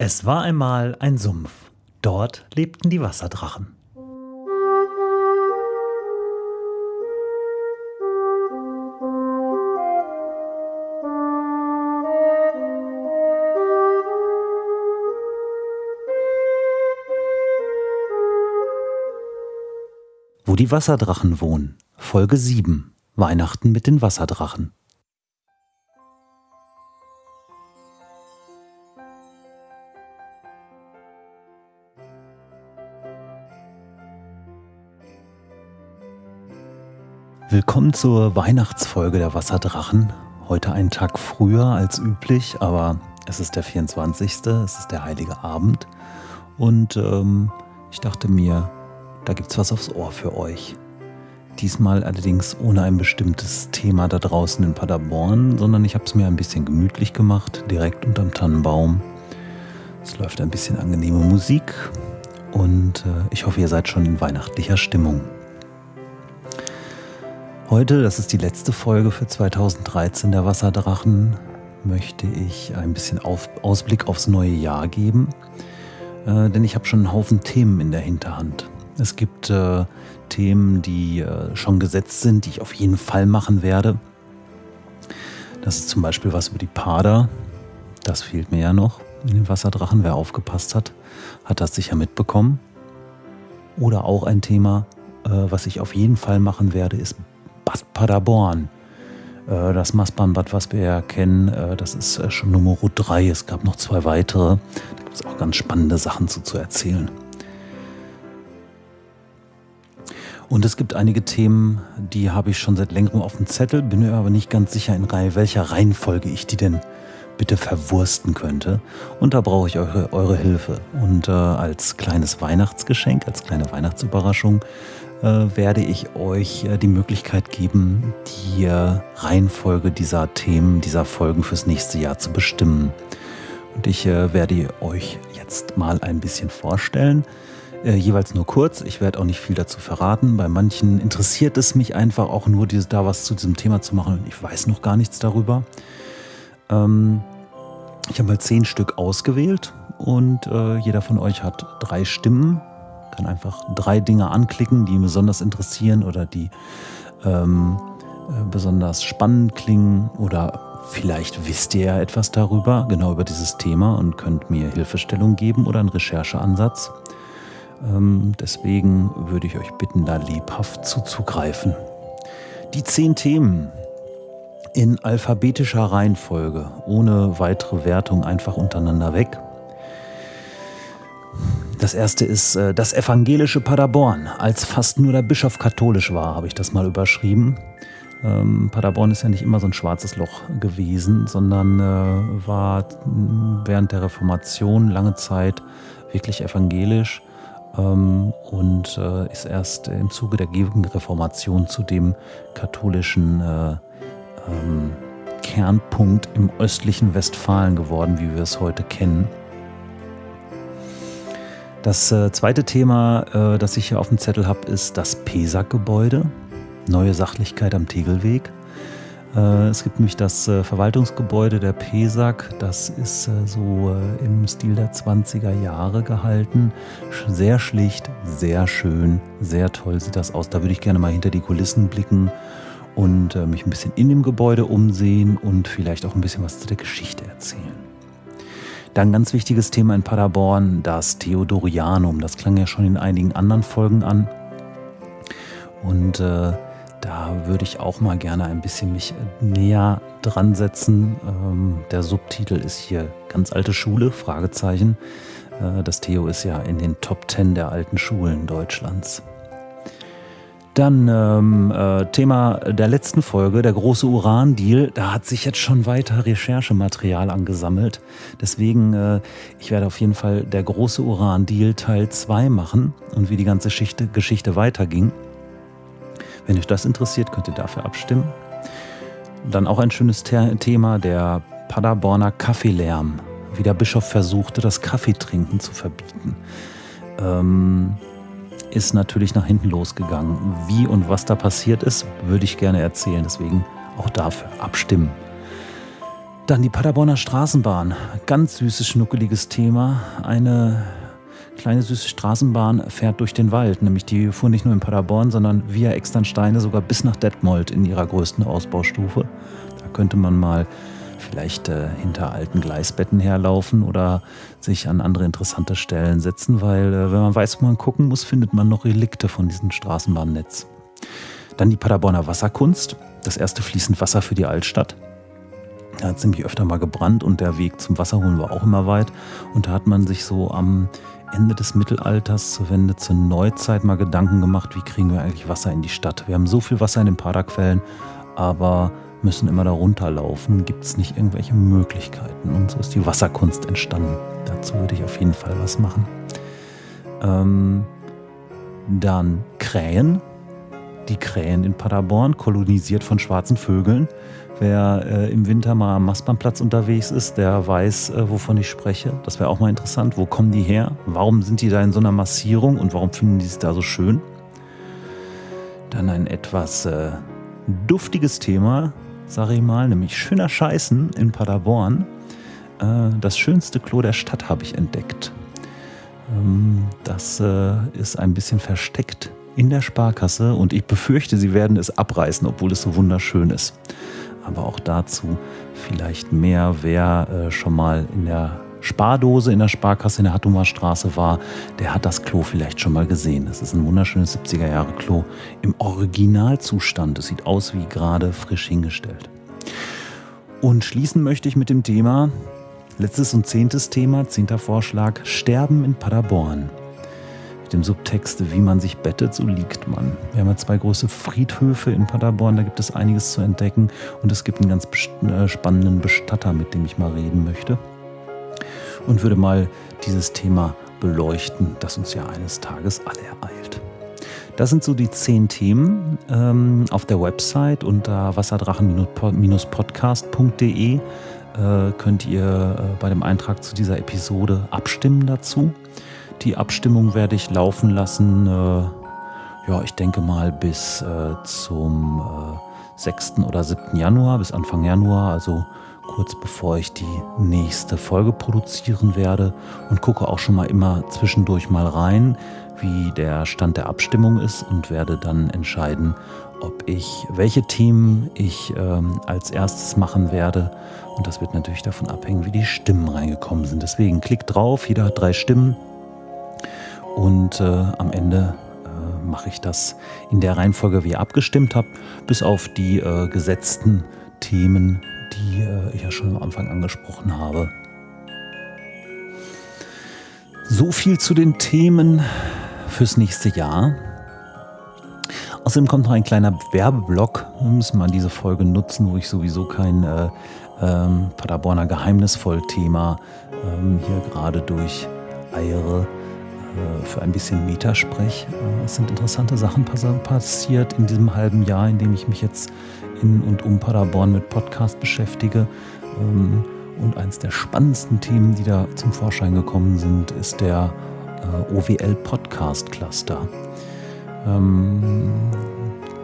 Es war einmal ein Sumpf. Dort lebten die Wasserdrachen. Wo die Wasserdrachen wohnen. Folge 7. Weihnachten mit den Wasserdrachen. Willkommen zur Weihnachtsfolge der Wasserdrachen. Heute einen Tag früher als üblich, aber es ist der 24. Es ist der heilige Abend. Und ähm, ich dachte mir, da gibt's was aufs Ohr für euch. Diesmal allerdings ohne ein bestimmtes Thema da draußen in Paderborn, sondern ich habe es mir ein bisschen gemütlich gemacht, direkt unterm Tannenbaum. Es läuft ein bisschen angenehme Musik und äh, ich hoffe, ihr seid schon in weihnachtlicher Stimmung. Heute, das ist die letzte Folge für 2013 der Wasserdrachen, möchte ich ein bisschen auf, Ausblick aufs neue Jahr geben, äh, denn ich habe schon einen Haufen Themen in der Hinterhand. Es gibt äh, Themen, die äh, schon gesetzt sind, die ich auf jeden Fall machen werde. Das ist zum Beispiel was über die Pader. Das fehlt mir ja noch in den Wasserdrachen. Wer aufgepasst hat, hat das sicher mitbekommen. Oder auch ein Thema, äh, was ich auf jeden Fall machen werde, ist Bad Paderborn. Äh, das Maßbahnbad, was wir ja kennen, äh, das ist äh, schon Nummer 3. Es gab noch zwei weitere. Da gibt es auch ganz spannende Sachen zu, zu erzählen. Und es gibt einige Themen, die habe ich schon seit längerem auf dem Zettel, bin mir aber nicht ganz sicher, in welcher Reihenfolge ich die denn bitte verwursten könnte. Und da brauche ich eure, eure Hilfe. Und äh, als kleines Weihnachtsgeschenk, als kleine Weihnachtsüberraschung, äh, werde ich euch äh, die Möglichkeit geben, die äh, Reihenfolge dieser Themen, dieser Folgen fürs nächste Jahr zu bestimmen. Und ich werde euch jetzt mal ein bisschen vorstellen. jeweils nur kurz. Ich werde auch nicht viel dazu verraten. Bei manchen interessiert es mich einfach auch nur, da was zu diesem Thema zu machen und ich weiß noch gar nichts darüber. Ähm, ich habe mal zehn Stück ausgewählt und jeder von euch hat drei Stimmen kann einfach drei Dinge anklicken, die ihn besonders interessieren oder die ähm, äh, besonders spannend klingen oder vielleicht wisst ihr ja etwas darüber, genau über dieses Thema und könnt mir Hilfestellung geben oder einen Rechercheansatz. Ähm, deswegen würde ich euch bitten, da lebhaft zuzugreifen. Die zehn Themen in alphabetischer Reihenfolge, ohne weitere Wertung einfach untereinander weg. Das erste ist äh, das evangelische Paderborn. Als fast nur der Bischof katholisch war, habe ich das mal überschrieben. Ähm, Paderborn ist ja nicht immer so ein schwarzes Loch gewesen, sondern äh, war während der Reformation lange Zeit wirklich evangelisch ähm, und äh, ist erst im Zuge der Gegenreformation zu dem katholischen äh, ähm, Kernpunkt im östlichen Westfalen geworden, wie wir es heute kennen. Das äh, zweite Thema, äh, das ich hier auf dem Zettel habe, ist das PESAG-Gebäude. Neue Sachlichkeit am Tegelweg. Äh, es gibt nämlich das äh, Verwaltungsgebäude der PESAG. Das ist äh, so äh, im Stil der 20er Jahre gehalten. Sehr schlicht, sehr schön, sehr toll sieht das aus. Da würde ich gerne mal hinter die Kulissen blicken und mich ein bisschen in dem Gebäude umsehen und vielleicht auch ein bisschen was zu der Geschichte erzählen. Dann ganz wichtiges Thema in Paderborn, das Theodorianum. Das klang ja schon in einigen anderen Folgen an. Und äh, da würde ich auch mal gerne ein bisschen mich näher dran setzen. Ähm, der Subtitel ist hier ganz alte Schule, Fragezeichen. Äh, das Theo ist ja in den Top 10 der alten Schulen Deutschlands. Dann ähm, äh, Thema der letzten Folge, der große Uran-Deal. Da hat sich jetzt schon weiter Recherchematerial angesammelt. Deswegen, äh, ich werde auf jeden Fall der große Uran-Deal Teil 2 machen und wie die ganze Geschichte, Geschichte weiterging. Wenn euch das interessiert, könnt ihr dafür abstimmen. Dann auch ein schönes Thema, der Paderborner Kaffeelärm. Wie der Bischof versuchte, das Kaffeetrinken zu verbieten. Ähm, ist natürlich nach hinten losgegangen. Wie und was da passiert ist, würde ich gerne erzählen. Deswegen auch dafür abstimmen. Dann die Paderborner Straßenbahn. Ganz süßes, schnuckeliges Thema. Eine kleine süße Straßenbahn fährt durch den Wald. Nämlich die fuhr nicht nur in Paderborn, sondern via Externsteine sogar bis nach Detmold in ihrer größten Ausbaustufe. Da könnte man mal vielleicht äh, hinter alten Gleisbetten herlaufen oder sich an andere interessante Stellen setzen, weil äh, wenn man weiß, wo man gucken muss, findet man noch Relikte von diesem Straßenbahnnetz. Dann die Paderborner Wasserkunst, das erste fließend Wasser für die Altstadt. Da hat es nämlich öfter mal gebrannt und der Weg zum Wasserholen war auch immer weit. Und da hat man sich so am Ende des Mittelalters zur Wende zur Neuzeit mal Gedanken gemacht, wie kriegen wir eigentlich Wasser in die Stadt. Wir haben so viel Wasser in den Paderquellen, aber müssen immer da runterlaufen. Gibt es nicht irgendwelche Möglichkeiten? Und so ist die Wasserkunst entstanden. Dazu würde ich auf jeden Fall was machen. Ähm, dann Krähen. Die Krähen in Paderborn, kolonisiert von schwarzen Vögeln. Wer äh, im Winter mal am Mastbahnplatz unterwegs ist, der weiß, äh, wovon ich spreche. Das wäre auch mal interessant. Wo kommen die her? Warum sind die da in so einer Massierung und warum finden die es da so schön? Dann ein etwas äh, duftiges Thema, sage ich mal, nämlich schöner Scheißen in Paderborn. Äh, das schönste Klo der Stadt habe ich entdeckt. Ähm, das äh, ist ein bisschen versteckt in der Sparkasse und ich befürchte, sie werden es abreißen, obwohl es so wunderschön ist. Aber auch dazu vielleicht mehr, wer äh, schon mal in der Spardose in der Sparkasse in der Hattumer Straße war, der hat das Klo vielleicht schon mal gesehen. Das ist ein wunderschönes 70er Jahre Klo im Originalzustand. Es sieht aus wie gerade frisch hingestellt. Und schließen möchte ich mit dem Thema, letztes und zehntes Thema, zehnter Vorschlag, Sterben in Paderborn. Mit dem Subtext, wie man sich bettet, so liegt man. Wir haben ja zwei große Friedhöfe in Paderborn, da gibt es einiges zu entdecken und es gibt einen ganz äh, spannenden Bestatter, mit dem ich mal reden möchte und würde mal dieses Thema beleuchten, das uns ja eines Tages alle ereilt. Das sind so die zehn Themen ähm, auf der Website unter wasserdrachen-podcast.de äh, könnt ihr äh, bei dem Eintrag zu dieser Episode abstimmen dazu. Die Abstimmung werde ich laufen lassen, äh, ja, ich denke mal bis äh, zum 6. Äh, oder 7. Januar, bis Anfang Januar, also kurz bevor ich die nächste Folge produzieren werde und gucke auch schon mal immer zwischendurch mal rein, wie der Stand der Abstimmung ist und werde dann entscheiden, ob ich welche Themen ich ähm, als erstes machen werde. Und das wird natürlich davon abhängen, wie die Stimmen reingekommen sind. Deswegen klickt drauf, jeder hat drei Stimmen. Und äh, am Ende äh, mache ich das in der Reihenfolge, wie ihr abgestimmt habt, bis auf die äh, gesetzten Themen, die äh, ich ja schon am Anfang angesprochen habe. So viel zu den Themen fürs nächste Jahr. Außerdem kommt noch ein kleiner Werbeblock. Wir müssen mal diese Folge nutzen, wo ich sowieso kein äh, ähm, Paderborner Geheimnisvoll-Thema ähm, hier gerade durcheiere äh, für ein bisschen Metasprech. Äh, es sind interessante Sachen passiert in diesem halben Jahr, in dem ich mich jetzt in und um Paderborn mit Podcast beschäftige. Ähm, und eines der spannendsten Themen, die da zum Vorschein gekommen sind, ist der äh, OWL Podcast Cluster. Ähm,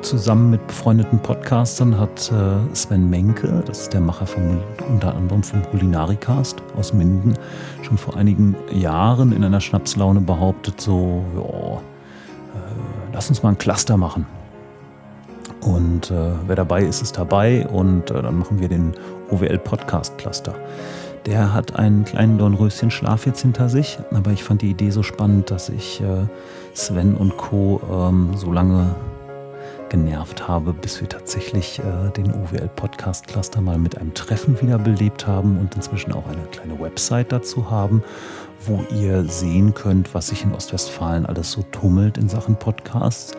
zusammen mit befreundeten Podcastern hat äh, Sven Menke, das ist der Macher vom, unter anderem vom Kulinarikast aus Minden, schon vor einigen Jahren in einer Schnapslaune behauptet, so, ja, äh, lass uns mal ein Cluster machen. Und äh, wer dabei ist, ist dabei und äh, dann machen wir den OWL Podcast Cluster. Der hat einen kleinen Dornröschen Schlaf jetzt hinter sich, aber ich fand die Idee so spannend, dass ich äh, Sven und Co. Ähm, so lange genervt habe, bis wir tatsächlich äh, den OWL Podcast Cluster mal mit einem Treffen wiederbelebt haben und inzwischen auch eine kleine Website dazu haben, wo ihr sehen könnt, was sich in Ostwestfalen alles so tummelt in Sachen Podcasts.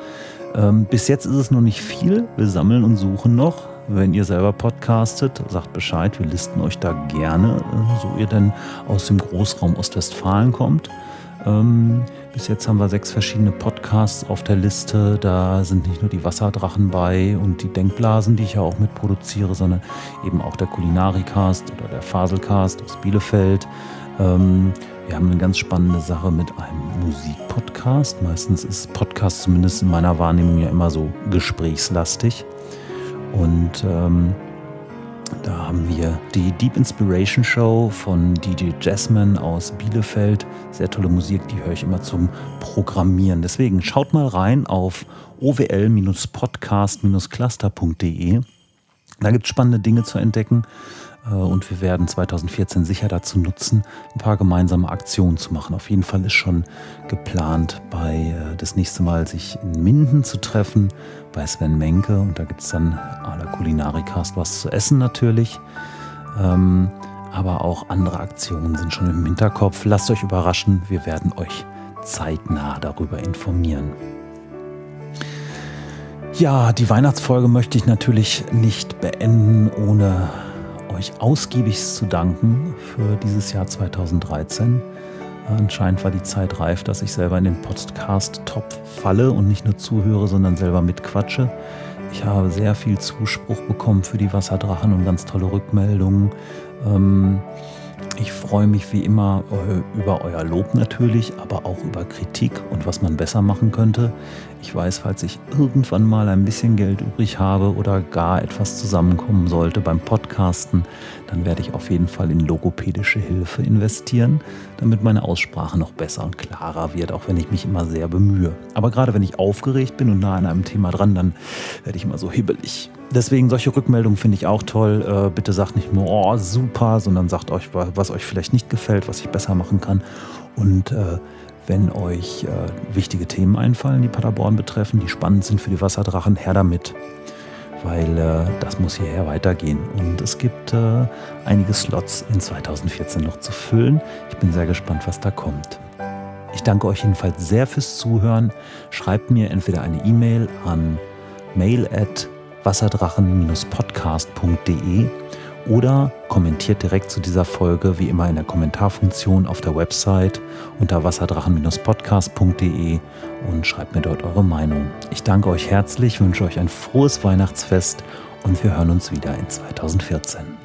Ähm, bis jetzt ist es noch nicht viel. Wir sammeln und suchen noch. Wenn ihr selber podcastet, sagt Bescheid. Wir listen euch da gerne, äh, so ihr denn aus dem Großraum Ostwestfalen kommt. Ähm, bis jetzt haben wir sechs verschiedene Podcasts auf der Liste. Da sind nicht nur die Wasserdrachen bei und die Denkblasen, die ich ja auch mitproduziere, sondern eben auch der Kulinarikast oder der Faselcast aus Bielefeld. Ähm, wir haben eine ganz spannende Sache mit einem Musikpodcast. Meistens ist Podcast zumindest in meiner Wahrnehmung ja immer so gesprächslastig. Und ähm, Da haben wir die Deep Inspiration Show von DJ Jasmine aus Bielefeld. Sehr tolle Musik, die höre ich immer zum Programmieren. Deswegen schaut mal rein auf owl-podcast-cluster.de. Da gibt es spannende Dinge zu entdecken. Äh, und wir werden 2014 sicher dazu nutzen, ein paar gemeinsame Aktionen zu machen. Auf jeden Fall ist schon geplant, bei äh, das nächste Mal sich in Minden zu treffen, bei Sven Menke. Und da gibt es dann à la Kulinarikast was zu essen natürlich. Ähm, aber auch andere Aktionen sind schon im Hinterkopf. Lasst euch überraschen, wir werden euch zeitnah darüber informieren. Ja, die Weihnachtsfolge möchte ich natürlich nicht beenden, ohne euch ausgiebigst zu danken für dieses Jahr 2013. Anscheinend war die Zeit reif, dass ich selber in den Podcast-Topf falle und nicht nur zuhöre, sondern selber mitquatsche. Ich habe sehr viel Zuspruch bekommen für die Wasserdrachen und ganz tolle Rückmeldungen. Ähm, ich freue mich wie immer äh, über euer Lob natürlich, aber auch über Kritik und was man besser machen könnte. Ich weiß, falls ich irgendwann mal ein bisschen Geld übrig habe oder gar etwas zusammenkommen sollte beim Podcasten, dann werde ich auf jeden Fall in logopädische Hilfe investieren, damit meine Aussprache noch besser und klarer wird, auch wenn ich mich immer sehr bemühe. Aber gerade wenn ich aufgeregt bin und nah an einem Thema dran, dann werde ich immer so hibbelig. Deswegen solche Rückmeldungen finde ich auch toll. Äh, bitte sagt nicht nur, oh, super, sondern sagt euch, was euch vielleicht nicht gefällt, was ich besser machen kann. Und äh, wenn euch äh, wichtige Themen einfallen, die Paderborn betreffen, die spannend sind für die Wasserdrachen, her damit. Weil äh, das muss hierher weitergehen. Und es gibt äh, einige Slots in 2014 noch zu füllen. Ich bin sehr gespannt, was da kommt. Ich danke euch jedenfalls sehr fürs Zuhören. Schreibt mir entweder eine E-Mail an mail wasserdrachen-podcast.de oder kommentiert direkt zu dieser Folge wie immer in der Kommentarfunktion auf der Website unter wasserdrachen-podcast.de und schreibt mir dort eure Meinung. Ich danke euch herzlich, wünsche euch ein frohes Weihnachtsfest und wir hören uns wieder in 2014.